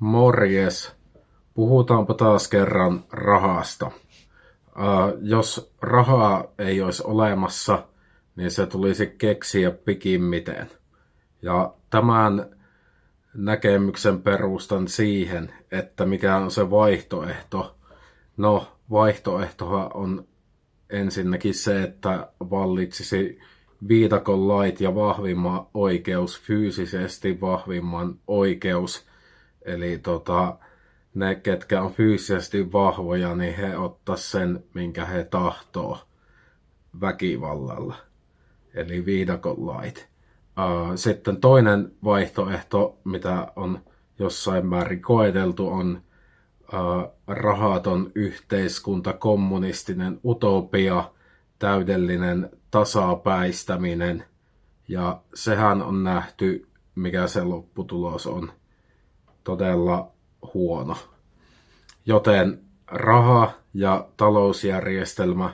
Morjes. Puhutaanpa taas kerran rahasta. Ää, jos rahaa ei olisi olemassa, niin se tulisi keksiä pikimmiten. Ja tämän näkemyksen perustan siihen, että mikä on se vaihtoehto. No, vaihtoehtoha on ensinnäkin se, että vallitsisi viidakon lait ja vahvimman oikeus, fyysisesti vahvimman oikeus. Eli tota, ne, ketkä on fyysisesti vahvoja, niin he ottaa sen, minkä he tahtoo väkivallalla. Eli viidakon lait. Sitten toinen vaihtoehto, mitä on jossain määrin koeteltu, on rahaton yhteiskunta, kommunistinen utopia, täydellinen tasapäistäminen. Ja sehän on nähty, mikä se lopputulos on todella huono. Joten raha ja talousjärjestelmä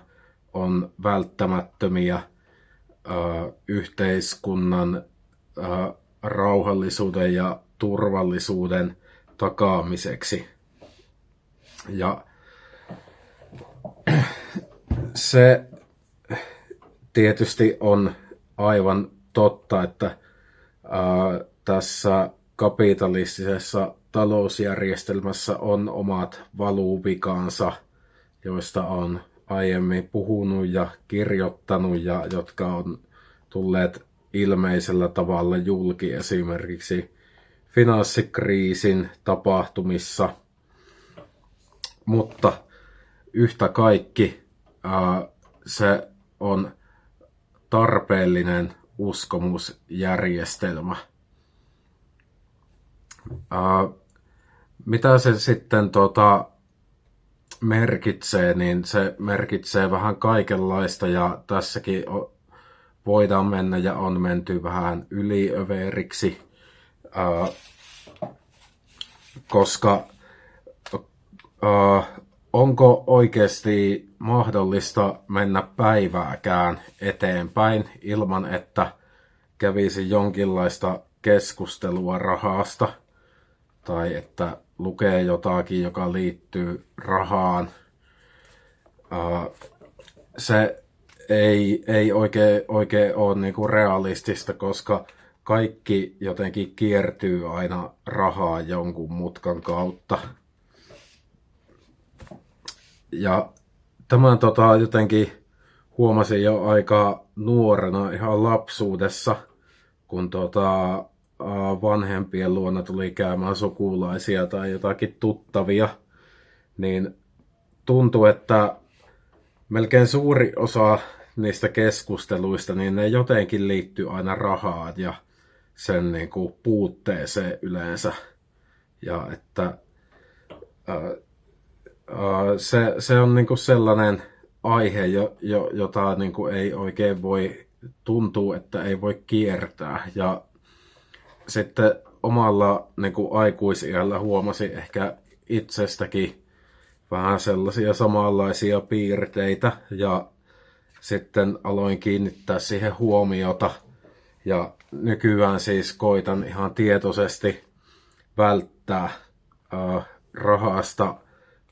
on välttämättömiä yhteiskunnan rauhallisuuden ja turvallisuuden takaamiseksi. Ja se tietysti on aivan totta, että tässä kapitalistisessa talousjärjestelmässä on omat valuvikansa, joista on aiemmin puhunut ja kirjoittanut ja jotka on tulleet ilmeisellä tavalla julki esimerkiksi finanssikriisin tapahtumissa. Mutta yhtä kaikki se on tarpeellinen uskomusjärjestelmä. Ää, mitä se sitten tota, merkitsee, niin se merkitsee vähän kaikenlaista ja tässäkin voidaan mennä ja on menty vähän yliöveriksi, ää, koska ää, onko oikeasti mahdollista mennä päivääkään eteenpäin ilman, että kävisi jonkinlaista keskustelua rahasta tai että lukee jotakin, joka liittyy rahaan. Se ei, ei oikein, oikein ole niinku realistista, koska kaikki jotenkin kiertyy aina rahaa jonkun mutkan kautta. Ja tämän tota, jotenkin huomasin jo aika nuorena, ihan lapsuudessa, kun tota, vanhempien luona tuli käymään sukulaisia tai jotakin tuttavia, niin tuntui, että melkein suuri osa niistä keskusteluista, niin ne jotenkin liittyy aina rahaan ja sen niin kuin puutteeseen yleensä. Ja että ää, se, se on niin kuin sellainen aihe, jo, jo, jota niin kuin ei oikein voi tuntua, että ei voi kiertää. Ja sitten omalla niin kuin aikuisiällä huomasi ehkä itsestäkin vähän sellaisia samanlaisia piirteitä ja sitten aloin kiinnittää siihen huomiota. Ja nykyään siis koitan ihan tietoisesti välttää äh, rahasta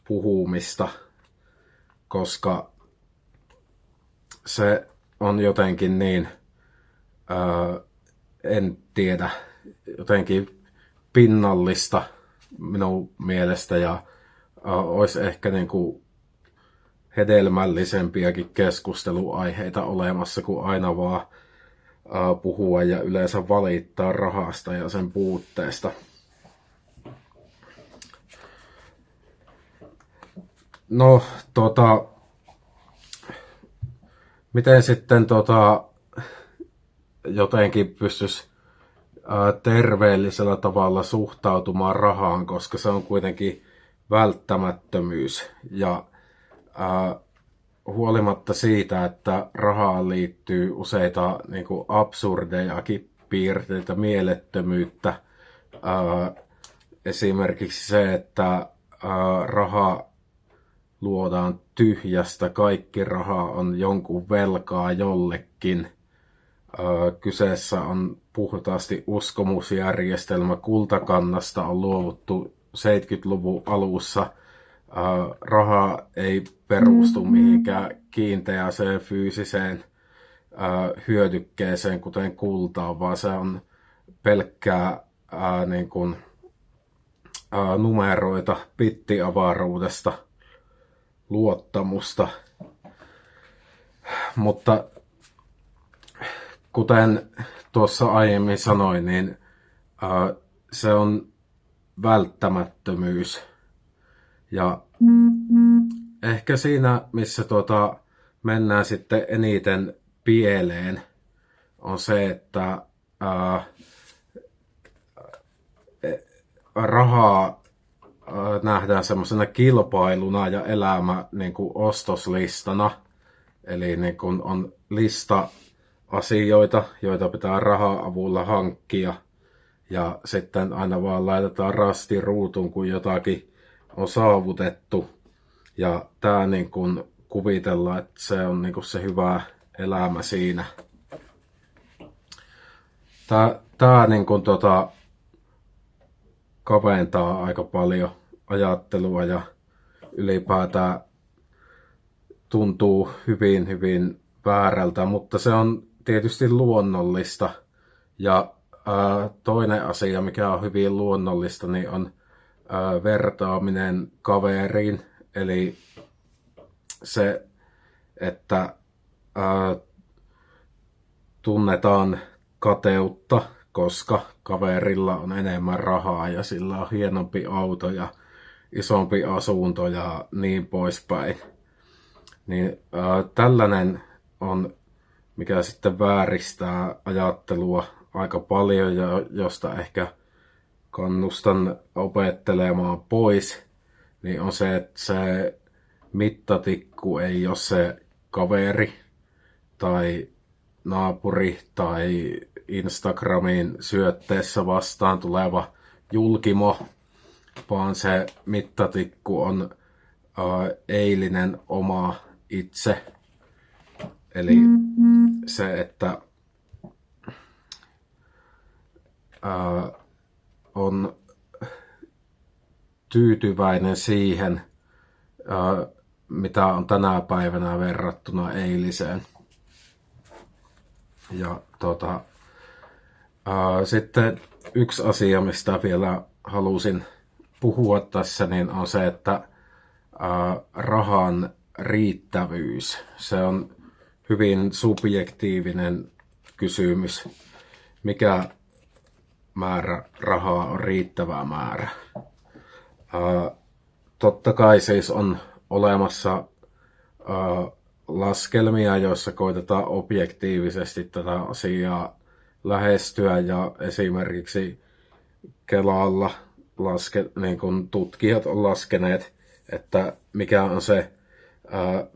puhumista, koska se on jotenkin niin, ää, en tiedä, jotenkin pinnallista minun mielestä ja olisi ehkä niin kuin hedelmällisempiäkin keskusteluaiheita olemassa kuin aina vaan puhua ja yleensä valittaa rahasta ja sen puutteesta. No, tota, miten sitten tota, jotenkin pystyisi terveellisellä tavalla suhtautumaan rahaan, koska se on kuitenkin välttämättömyys. Ja ää, huolimatta siitä, että rahaan liittyy useita niin kuin absurdejakin piirteitä, mielettömyyttä, ää, esimerkiksi se, että ää, raha luodaan tyhjästä, kaikki raha on jonkun velkaa jollekin. Kyseessä on puhtaasti uskomusjärjestelmä, kultakannasta on luovuttu 70-luvun alussa. Raha ei perustu mihinkään kiinteäseen fyysiseen hyödykkeeseen, kuten kultaan, vaan se on pelkkää niin kuin, numeroita pittiavaruudesta, luottamusta. Mutta kuten tuossa aiemmin sanoin, niin se on välttämättömyys. Ja ehkä siinä, missä tuota, mennään sitten eniten pieleen, on se, että ää, rahaa nähdään semmoisena kilpailuna ja elämä niin kuin ostoslistana. Eli niin kuin on lista asioita, joita pitää rahaa avulla hankkia. Ja sitten aina vaan laitetaan rasti ruutuun, kun jotakin on saavutettu. Ja tämä niin kuin kuvitellaan, että se on niin kuin se hyvä elämä siinä. Tämä, tämä niin kuin tota, kaventaa aika paljon ajattelua ja ylipäätään tuntuu hyvin, hyvin väärältä, mutta se on tietysti luonnollista. Ja ää, toinen asia, mikä on hyvin luonnollista, niin on ää, vertaaminen kaveriin. Eli se, että ää, tunnetaan kateutta, koska kaverilla on enemmän rahaa ja sillä on hienompi auto ja isompi asunto ja niin poispäin. Niin ää, tällainen on, mikä sitten vääristää ajattelua aika paljon ja josta ehkä kannustan opettelemaan pois, niin on se, että se mittatikku ei ole se kaveri tai naapuri tai Instagramiin syötteessä vastaan tuleva julkimo, vaan se mittatikku on äh, eilinen oma itse. Eli mm-hmm. se, että äh, on tyytyväinen siihen, äh, mitä on tänä päivänä verrattuna eiliseen. Ja tota, ää, sitten yksi asia, mistä vielä halusin puhua tässä, niin on se, että ää, rahan riittävyys. Se on hyvin subjektiivinen kysymys. Mikä määrä rahaa on riittävä määrä? Ää, totta kai siis on olemassa ää, laskelmia, joissa koitetaan objektiivisesti tätä asiaa lähestyä ja esimerkiksi Kelalla laske, niin kun tutkijat on laskeneet, että mikä on se ää,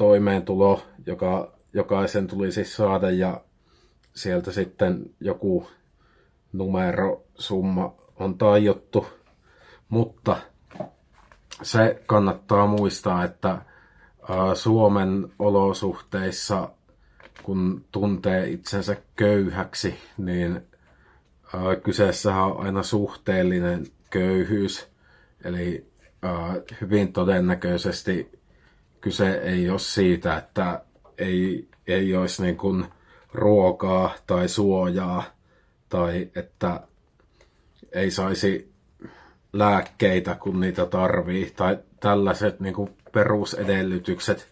vähimmäistoimeentulo, joka jokaisen tulisi saada ja sieltä sitten joku numero, summa on tajottu, mutta se kannattaa muistaa, että Suomen olosuhteissa, kun tuntee itsensä köyhäksi, niin kyseessä on aina suhteellinen köyhyys. Eli hyvin todennäköisesti kyse ei ole siitä, että ei, ei olisi niin kuin ruokaa tai suojaa tai että ei saisi lääkkeitä, kun niitä tarvii, tai tällaiset niin kuin perusedellytykset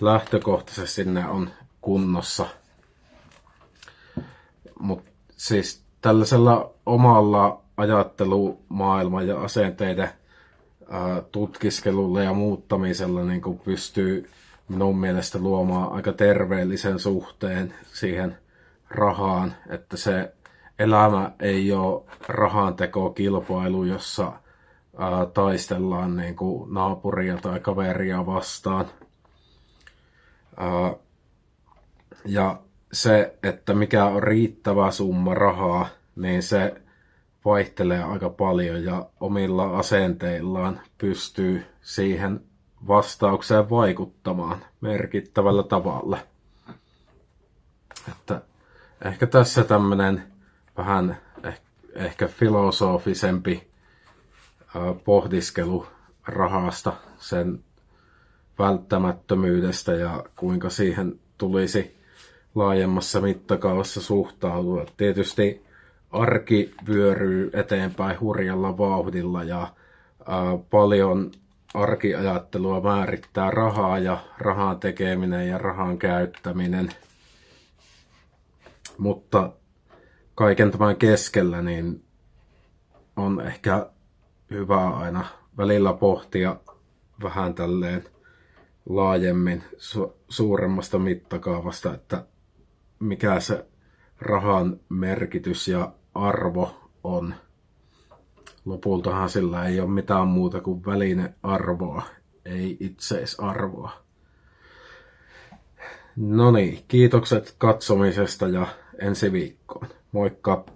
lähtökohtaisesti ne on kunnossa. Mutta siis tällaisella omalla ajattelumaailma ja asenteiden ää, tutkiskelulla ja muuttamisella niin kuin pystyy minun mielestä luomaan aika terveellisen suhteen siihen rahaan, että se elämä ei ole rahantekokilpailu, jossa ää, taistellaan niin kuin naapuria tai kaveria vastaan. Ää, ja se, että mikä on riittävä summa rahaa, niin se vaihtelee aika paljon ja omilla asenteillaan pystyy siihen vastaukseen vaikuttamaan merkittävällä tavalla. Että ehkä tässä tämmöinen vähän ehkä filosofisempi pohdiskelu rahasta, sen välttämättömyydestä ja kuinka siihen tulisi laajemmassa mittakaavassa suhtautua. Tietysti arki vyöryy eteenpäin hurjalla vauhdilla ja ää, paljon arkiajattelua määrittää rahaa ja rahan tekeminen ja rahan käyttäminen. Mutta kaiken tämän keskellä niin on ehkä hyvä aina välillä pohtia vähän tälleen laajemmin su- suuremmasta mittakaavasta, että mikä se rahan merkitys ja arvo on. Lopultahan sillä ei ole mitään muuta kuin välinearvoa, ei itseisarvoa. No niin, kiitokset katsomisesta ja ensi viikkoon. Moikka!